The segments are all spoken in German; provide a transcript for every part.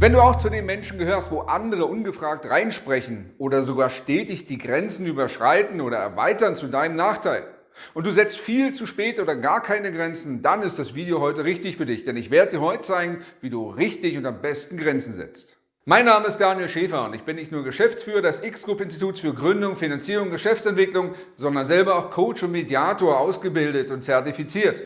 Wenn du auch zu den Menschen gehörst, wo andere ungefragt reinsprechen oder sogar stetig die Grenzen überschreiten oder erweitern zu deinem Nachteil und du setzt viel zu spät oder gar keine Grenzen, dann ist das Video heute richtig für dich, denn ich werde dir heute zeigen, wie du richtig und am besten Grenzen setzt. Mein Name ist Daniel Schäfer und ich bin nicht nur Geschäftsführer des X-Group-Instituts für Gründung, Finanzierung Geschäftsentwicklung, sondern selber auch Coach und Mediator ausgebildet und zertifiziert.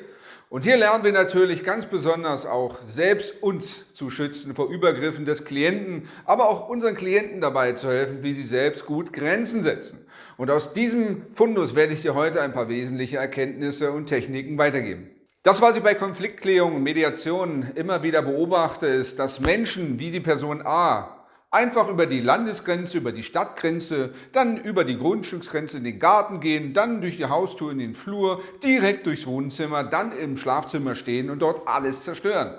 Und hier lernen wir natürlich ganz besonders auch selbst uns zu schützen vor Übergriffen des Klienten, aber auch unseren Klienten dabei zu helfen, wie sie selbst gut Grenzen setzen. Und aus diesem Fundus werde ich dir heute ein paar wesentliche Erkenntnisse und Techniken weitergeben. Das, was ich bei Konfliktklärung und Mediation immer wieder beobachte, ist, dass Menschen wie die Person A Einfach über die Landesgrenze, über die Stadtgrenze, dann über die Grundstücksgrenze in den Garten gehen, dann durch die Haustür in den Flur, direkt durchs Wohnzimmer, dann im Schlafzimmer stehen und dort alles zerstören.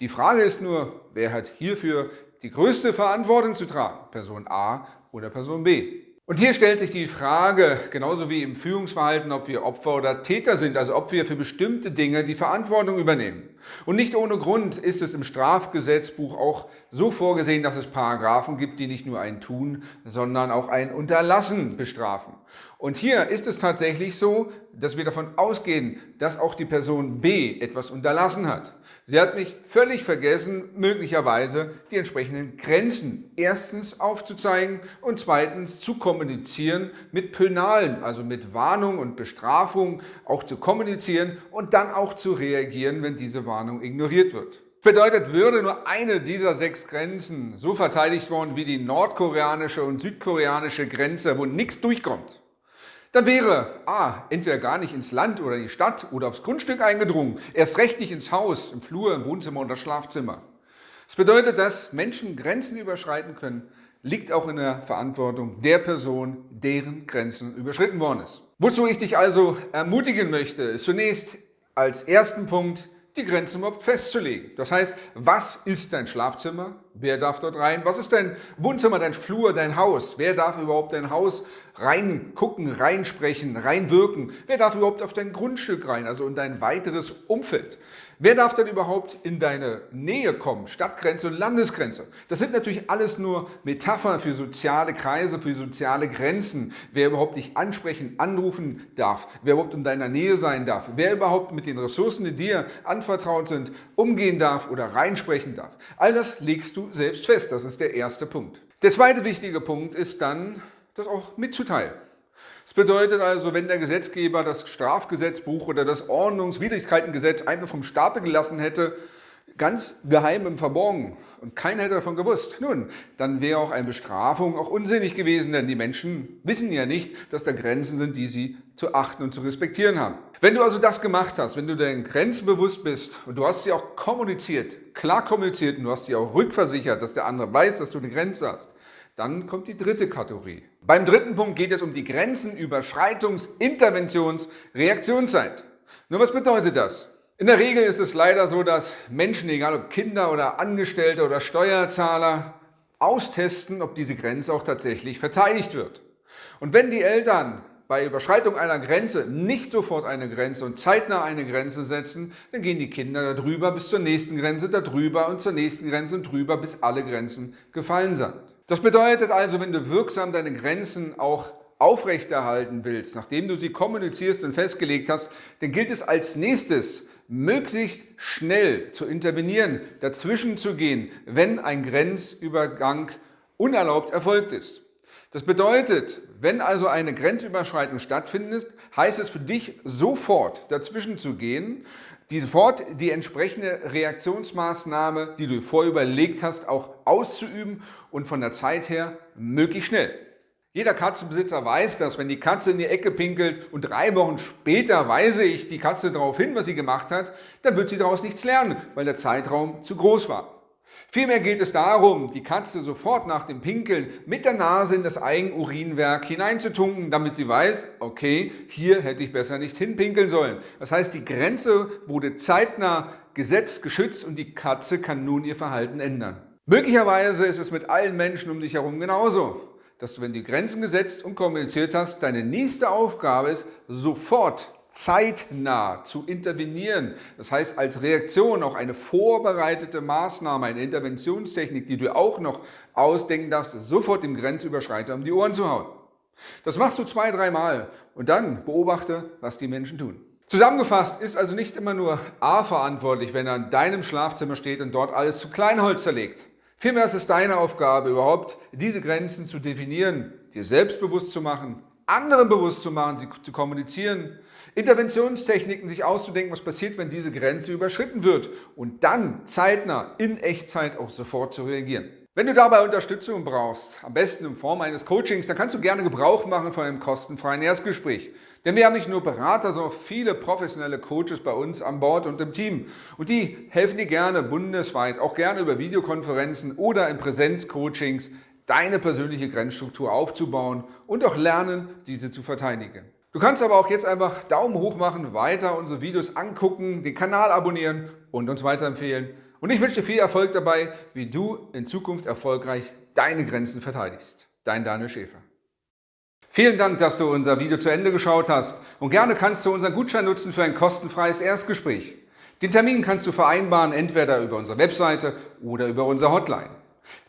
Die Frage ist nur, wer hat hierfür die größte Verantwortung zu tragen? Person A oder Person B? Und hier stellt sich die Frage, genauso wie im Führungsverhalten, ob wir Opfer oder Täter sind, also ob wir für bestimmte Dinge die Verantwortung übernehmen. Und nicht ohne Grund ist es im Strafgesetzbuch auch so vorgesehen, dass es Paragraphen gibt, die nicht nur ein Tun, sondern auch ein Unterlassen bestrafen. Und hier ist es tatsächlich so, dass wir davon ausgehen, dass auch die Person B etwas unterlassen hat. Sie hat mich völlig vergessen, möglicherweise die entsprechenden Grenzen erstens aufzuzeigen und zweitens zu kommunizieren mit Penalen, also mit Warnung und Bestrafung auch zu kommunizieren und dann auch zu reagieren, wenn diese Warnung ignoriert wird. Bedeutet, würde nur eine dieser sechs Grenzen so verteidigt worden wie die nordkoreanische und südkoreanische Grenze, wo nichts durchkommt, dann wäre A, entweder gar nicht ins Land oder in die Stadt oder aufs Grundstück eingedrungen, erst recht nicht ins Haus, im Flur, im Wohnzimmer oder Schlafzimmer. Das bedeutet, dass Menschen Grenzen überschreiten können, liegt auch in der Verantwortung der Person, deren Grenzen überschritten worden ist. Wozu ich dich also ermutigen möchte, ist zunächst als ersten Punkt, die Grenzen überhaupt festzulegen. Das heißt, was ist dein Schlafzimmer? Wer darf dort rein? Was ist dein Wohnzimmer, dein Flur, dein Haus? Wer darf überhaupt dein Haus reingucken, reinsprechen, reinwirken? Wer darf überhaupt auf dein Grundstück rein, also in dein weiteres Umfeld? Wer darf denn überhaupt in deine Nähe kommen? Stadtgrenze und Landesgrenze. Das sind natürlich alles nur Metaphern für soziale Kreise, für soziale Grenzen. Wer überhaupt dich ansprechen, anrufen darf, wer überhaupt in deiner Nähe sein darf, wer überhaupt mit den Ressourcen, die dir anvertraut sind, umgehen darf oder reinsprechen darf. All das legst du selbst fest. Das ist der erste Punkt. Der zweite wichtige Punkt ist dann, das auch mitzuteilen. Das bedeutet also, wenn der Gesetzgeber das Strafgesetzbuch oder das Ordnungswidrigkeitengesetz einfach vom Stapel gelassen hätte, ganz geheim im Verborgen und keiner hätte davon gewusst, nun, dann wäre auch eine Bestrafung auch unsinnig gewesen, denn die Menschen wissen ja nicht, dass da Grenzen sind, die sie zu achten und zu respektieren haben. Wenn du also das gemacht hast, wenn du deinen Grenzen bewusst bist und du hast sie auch kommuniziert, klar kommuniziert und du hast sie auch rückversichert, dass der andere weiß, dass du eine Grenze hast, dann kommt die dritte Kategorie. Beim dritten Punkt geht es um die Grenzenüberschreitungs-, Interventions-, Reaktionszeit. Nur was bedeutet das? In der Regel ist es leider so, dass Menschen, egal ob Kinder oder Angestellte oder Steuerzahler, austesten, ob diese Grenze auch tatsächlich verteidigt wird. Und wenn die Eltern bei Überschreitung einer Grenze nicht sofort eine Grenze und zeitnah eine Grenze setzen, dann gehen die Kinder darüber bis zur nächsten Grenze, darüber und zur nächsten Grenze und drüber, bis alle Grenzen gefallen sind. Das bedeutet also, wenn du wirksam deine Grenzen auch aufrechterhalten willst, nachdem du sie kommunizierst und festgelegt hast, dann gilt es als nächstes, möglichst schnell zu intervenieren, dazwischen zu gehen, wenn ein Grenzübergang unerlaubt erfolgt ist. Das bedeutet, wenn also eine Grenzüberschreitung stattfindet, heißt es für dich sofort dazwischen zu gehen, sofort die entsprechende Reaktionsmaßnahme, die du vorüberlegt hast, auch auszuüben und von der Zeit her möglichst schnell. Jeder Katzenbesitzer weiß das, wenn die Katze in die Ecke pinkelt und drei Wochen später weise ich die Katze darauf hin, was sie gemacht hat, dann wird sie daraus nichts lernen, weil der Zeitraum zu groß war. Vielmehr geht es darum, die Katze sofort nach dem Pinkeln mit der Nase in das Eigenurinwerk hineinzutunken, damit sie weiß, okay, hier hätte ich besser nicht hinpinkeln sollen. Das heißt, die Grenze wurde zeitnah gesetzt, geschützt und die Katze kann nun ihr Verhalten ändern. Möglicherweise ist es mit allen Menschen um dich herum genauso, dass du, wenn du Grenzen gesetzt und kommuniziert hast, deine nächste Aufgabe ist, sofort zeitnah zu intervenieren. Das heißt, als Reaktion auch eine vorbereitete Maßnahme, eine Interventionstechnik, die du auch noch ausdenken darfst, sofort dem Grenzüberschreiter um die Ohren zu hauen. Das machst du zwei, dreimal und dann beobachte, was die Menschen tun. Zusammengefasst ist also nicht immer nur A verantwortlich, wenn er in deinem Schlafzimmer steht und dort alles zu Kleinholz zerlegt. Vielmehr ist es deine Aufgabe, überhaupt diese Grenzen zu definieren, dir selbstbewusst zu machen, anderen bewusst zu machen, sie zu kommunizieren, Interventionstechniken sich auszudenken, was passiert, wenn diese Grenze überschritten wird und dann zeitnah in Echtzeit auch sofort zu reagieren. Wenn du dabei Unterstützung brauchst, am besten in Form eines Coachings, dann kannst du gerne Gebrauch machen von einem kostenfreien Erstgespräch. Denn wir haben nicht nur Berater, sondern auch viele professionelle Coaches bei uns an Bord und im Team. Und die helfen dir gerne bundesweit, auch gerne über Videokonferenzen oder in Präsenzcoachings, deine persönliche Grenzstruktur aufzubauen und auch lernen, diese zu verteidigen. Du kannst aber auch jetzt einfach Daumen hoch machen, weiter unsere Videos angucken, den Kanal abonnieren und uns weiterempfehlen. Und ich wünsche dir viel Erfolg dabei, wie du in Zukunft erfolgreich deine Grenzen verteidigst. Dein Daniel Schäfer. Vielen Dank, dass du unser Video zu Ende geschaut hast und gerne kannst du unseren Gutschein nutzen für ein kostenfreies Erstgespräch. Den Termin kannst du vereinbaren, entweder über unsere Webseite oder über unsere Hotline.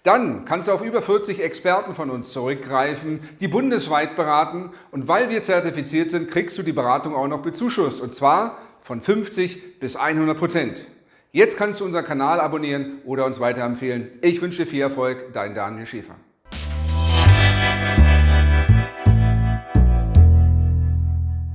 Dann kannst du auf über 40 Experten von uns zurückgreifen, die bundesweit beraten und weil wir zertifiziert sind, kriegst du die Beratung auch noch bezuschusst und zwar von 50 bis 100 Prozent. Jetzt kannst du unseren Kanal abonnieren oder uns weiterempfehlen. Ich wünsche dir viel Erfolg, dein Daniel Schäfer.